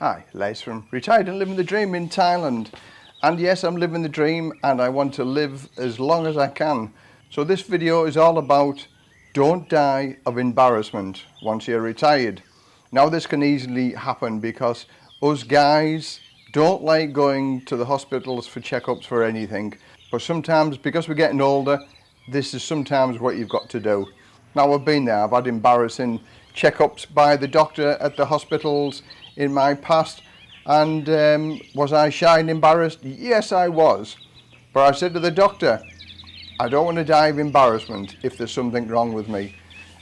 Hi, Les from Retired and Living the Dream in Thailand. And yes, I'm living the dream and I want to live as long as I can. So this video is all about don't die of embarrassment once you're retired. Now this can easily happen because us guys don't like going to the hospitals for checkups for anything. But sometimes, because we're getting older, this is sometimes what you've got to do. Now I've been there, I've had embarrassing checkups by the doctor at the hospitals in my past and um, was I shy and embarrassed? Yes I was. But I said to the doctor, I don't want to die of embarrassment if there's something wrong with me.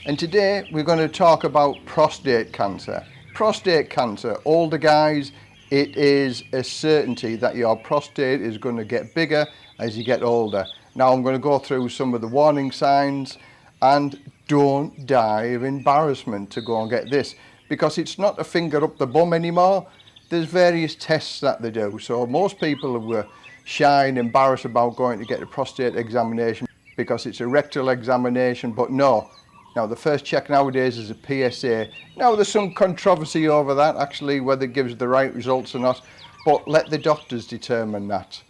And today we're going to talk about prostate cancer. Prostate cancer, older guys, it is a certainty that your prostate is going to get bigger as you get older. Now I'm going to go through some of the warning signs and don't die of embarrassment to go and get this because it's not a finger up the bum anymore. There's various tests that they do. So most people were shy and embarrassed about going to get a prostate examination because it's a rectal examination, but no. Now the first check nowadays is a PSA. Now there's some controversy over that actually, whether it gives the right results or not, but let the doctors determine that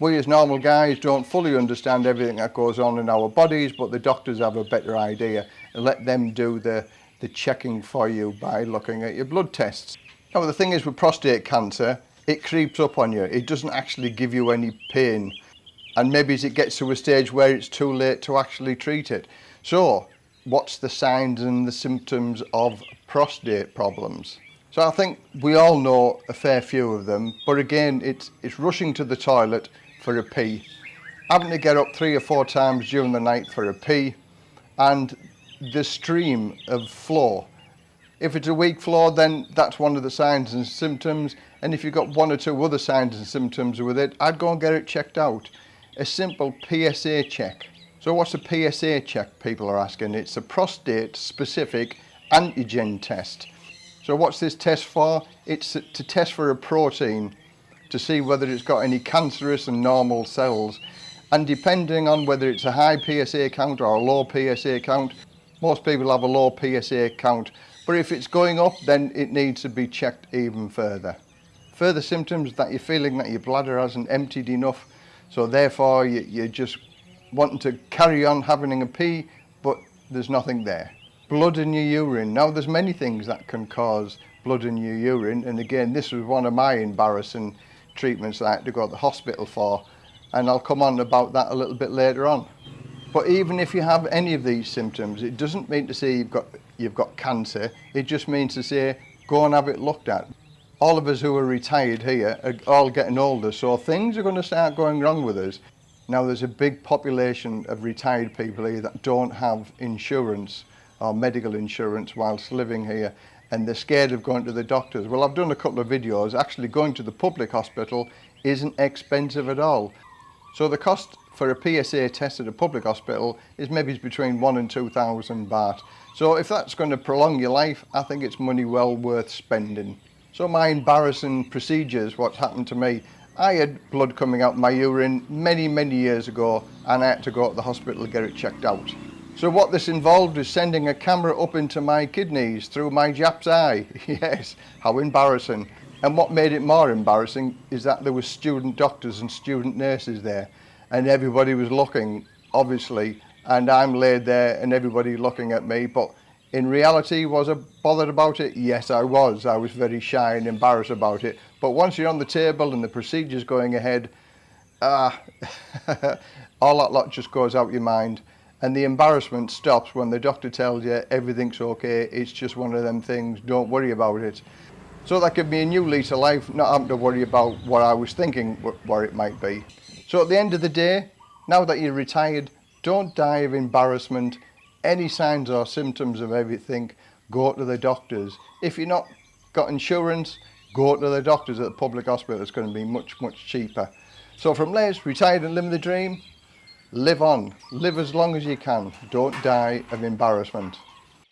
we as normal guys don't fully understand everything that goes on in our bodies, but the doctors have a better idea. Let them do the, the checking for you by looking at your blood tests. Now, the thing is with prostate cancer, it creeps up on you. It doesn't actually give you any pain. And maybe it gets to a stage where it's too late to actually treat it. So, what's the signs and the symptoms of prostate problems? So I think we all know a fair few of them, but again, it's, it's rushing to the toilet for a pee. Having to get up three or four times during the night for a pee and the stream of flow. If it's a weak flow, then that's one of the signs and symptoms. And if you've got one or two other signs and symptoms with it, I'd go and get it checked out. A simple PSA check. So what's a PSA check, people are asking? It's a prostate-specific antigen test. So what's this test for? It's to test for a protein to see whether it's got any cancerous and normal cells. And depending on whether it's a high PSA count or a low PSA count, most people have a low PSA count. But if it's going up, then it needs to be checked even further. Further symptoms that you're feeling that your bladder hasn't emptied enough, so therefore you're just wanting to carry on having a pee, but there's nothing there. Blood in your urine. Now there's many things that can cause blood in your urine, and again this was one of my embarrassing treatments I had to go to the hospital for and I'll come on about that a little bit later on. But even if you have any of these symptoms, it doesn't mean to say you've got, you've got cancer, it just means to say go and have it looked at. All of us who are retired here are all getting older, so things are going to start going wrong with us. Now there's a big population of retired people here that don't have insurance or medical insurance whilst living here and they're scared of going to the doctors. Well, I've done a couple of videos. Actually, going to the public hospital isn't expensive at all. So the cost for a PSA test at a public hospital is maybe between one and 2,000 baht. So if that's going to prolong your life, I think it's money well worth spending. So my embarrassing procedures, what's happened to me, I had blood coming out my urine many, many years ago and I had to go to the hospital to get it checked out. So what this involved was sending a camera up into my kidneys through my Jap's eye. yes, how embarrassing. And what made it more embarrassing is that there were student doctors and student nurses there and everybody was looking, obviously, and I'm laid there and everybody looking at me. But in reality, was I bothered about it? Yes, I was. I was very shy and embarrassed about it. But once you're on the table and the procedure's going ahead, ah, all that lot just goes out your mind. And the embarrassment stops when the doctor tells you everything's okay, it's just one of them things, don't worry about it. So that gave me a new lease of life, not having to worry about what I was thinking, where it might be. So at the end of the day, now that you're retired, don't die of embarrassment. Any signs or symptoms of everything, go to the doctors. If you're not got insurance, go to the doctors at the public hospital. It's going to be much, much cheaper. So from Les, retired and living the dream, live on live as long as you can don't die of embarrassment